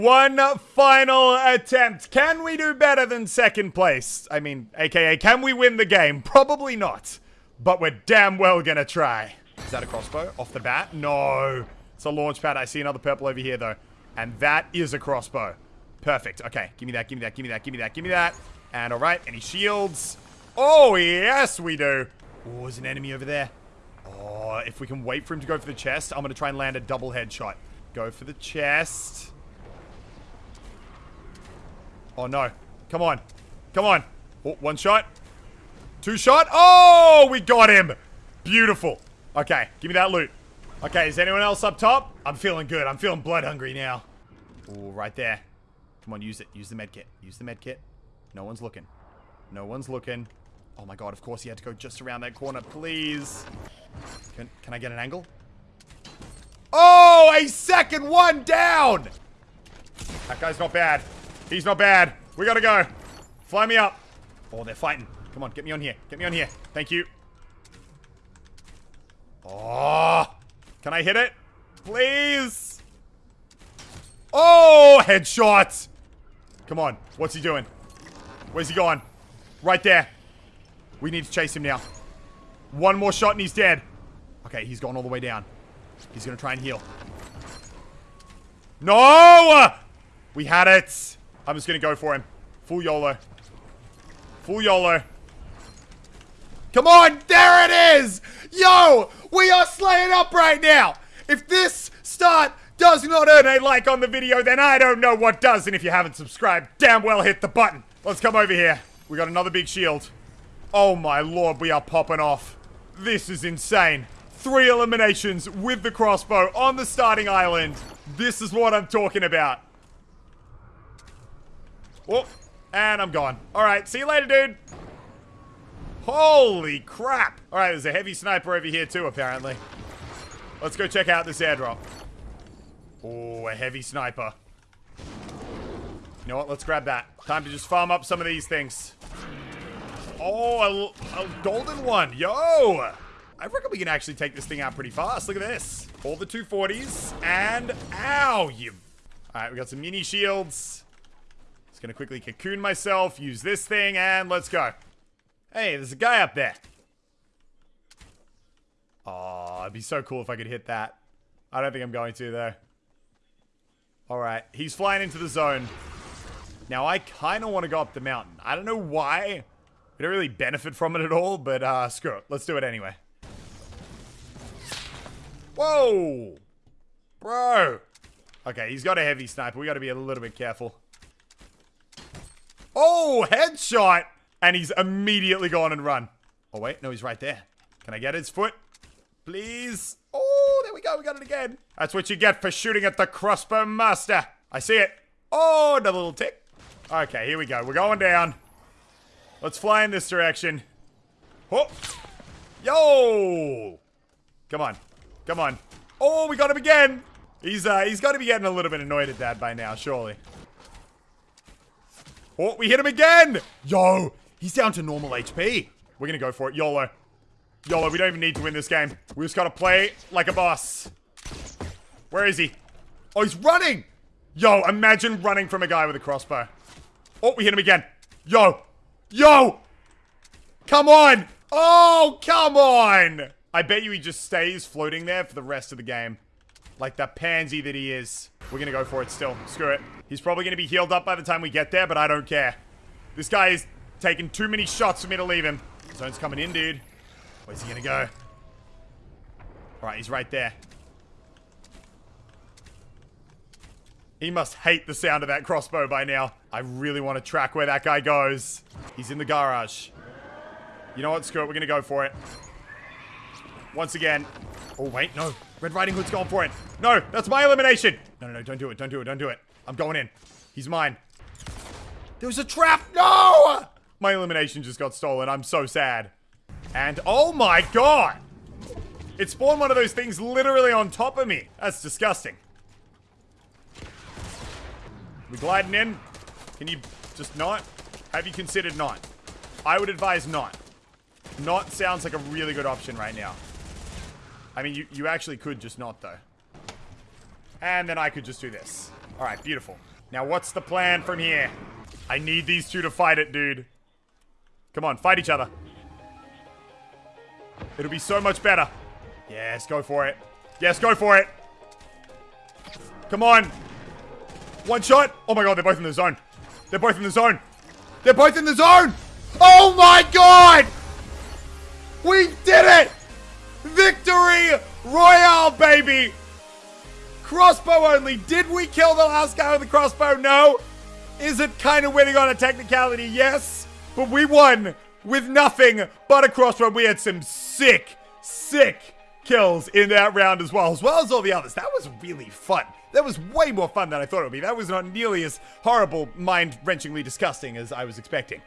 one final attempt. Can we do better than second place? I mean, aka, can we win the game? Probably not. But we're damn well gonna try. Is that a crossbow? Off the bat? No. It's a launch pad. I see another purple over here, though. And that is a crossbow. Perfect. Okay, give me that, give me that, give me that, give me that, give me that. And alright, any shields? Oh, yes, we do. Oh, there's an enemy over there. Oh, if we can wait for him to go for the chest, I'm going to try and land a double headshot. Go for the chest. Oh, no. Come on. Come on. Oh, one shot. Two shot. Oh, we got him. Beautiful. Okay, give me that loot. Okay, is anyone else up top? I'm feeling good. I'm feeling blood hungry now. Oh, right there. Come on, use it. Use the med kit. Use the med kit. No one's looking. No one's looking. Oh my god, of course he had to go just around that corner. Please. Can, can I get an angle? Oh, a second one down! That guy's not bad. He's not bad. We gotta go. Fly me up. Oh, they're fighting. Come on, get me on here. Get me on here. Thank you. Oh, can I hit it? Please? Oh, headshot. Come on. What's he doing? Where's he going? Right there. We need to chase him now. One more shot and he's dead. Okay, he's gone all the way down. He's gonna try and heal. No! We had it. I'm just gonna go for him. Full YOLO. Full YOLO. Come on! There it is! Yo! We are slaying up right now! If this start does not earn a like on the video, then I don't know what does. And if you haven't subscribed, damn well hit the button. Let's come over here. We got another big shield. Oh my lord, we are popping off. This is insane. Three eliminations with the crossbow on the starting island. This is what I'm talking about. Oh, and I'm gone. All right, see you later, dude. Holy crap. All right, there's a heavy sniper over here too, apparently. Let's go check out this airdrop. Oh, a heavy sniper. You know what? Let's grab that. Time to just farm up some of these things. Oh, a, a golden one. Yo! I reckon we can actually take this thing out pretty fast. Look at this. All the 240s. And, ow, you... Alright, we got some mini shields. Just gonna quickly cocoon myself, use this thing, and let's go. Hey, there's a guy up there. Oh, it'd be so cool if I could hit that. I don't think I'm going to, though. Alright, he's flying into the zone. Now, I kind of want to go up the mountain. I don't know why. We don't really benefit from it at all, but uh, screw it. Let's do it anyway. Whoa! Bro! Okay, he's got a heavy sniper. We got to be a little bit careful. Oh, headshot! And he's immediately gone and run. Oh, wait. No, he's right there. Can I get his foot? Please? Oh, there we go. We got it again. That's what you get for shooting at the crossbow master. I see it. Oh, another little tick. Okay, here we go. We're going down. Let's fly in this direction. Oh. Yo! Come on. Come on. Oh, we got him again. He's uh he's got to be getting a little bit annoyed at that by now, surely. Oh, we hit him again. Yo, he's down to normal HP. We're going to go for it. YOLO. YOLO, we don't even need to win this game. We just got to play like a boss. Where is he? Oh, he's running. Yo, imagine running from a guy with a crossbow. Oh, we hit him again. Yo. Yo. Come on. Oh, come on. I bet you he just stays floating there for the rest of the game. Like the pansy that he is. We're gonna go for it still. Screw it. He's probably gonna be healed up by the time we get there, but I don't care. This guy is taking too many shots for me to leave him. Zone's coming in, dude. Where's he gonna go? Alright, he's right there. He must hate the sound of that crossbow by now. I really want to track where that guy goes. He's in the garage. You know what? Screw it. We're gonna go for it. Once again. Oh, wait, no. Red Riding Hood's going for it. No, that's my elimination. No, no, no, don't do it, don't do it, don't do it. I'm going in. He's mine. There was a trap. No! My elimination just got stolen. I'm so sad. And, oh my god! It spawned one of those things literally on top of me. That's disgusting. We gliding in? Can you just not? Have you considered not? I would advise not. Not sounds like a really good option right now. I mean, you, you actually could just not, though. And then I could just do this. Alright, beautiful. Now, what's the plan from here? I need these two to fight it, dude. Come on, fight each other. It'll be so much better. Yes, go for it. Yes, go for it. Come on. One shot. Oh my god, they're both in the zone. They're both in the zone. They're both in the zone. Oh my god! We did it! Royale, baby! Crossbow only. Did we kill the last guy with the crossbow? No. Is it kind of winning on a technicality? Yes. But we won with nothing but a crossbow. We had some sick, sick kills in that round as well, as well as all the others. That was really fun. That was way more fun than I thought it would be. That was not nearly as horrible, mind-wrenchingly disgusting as I was expecting.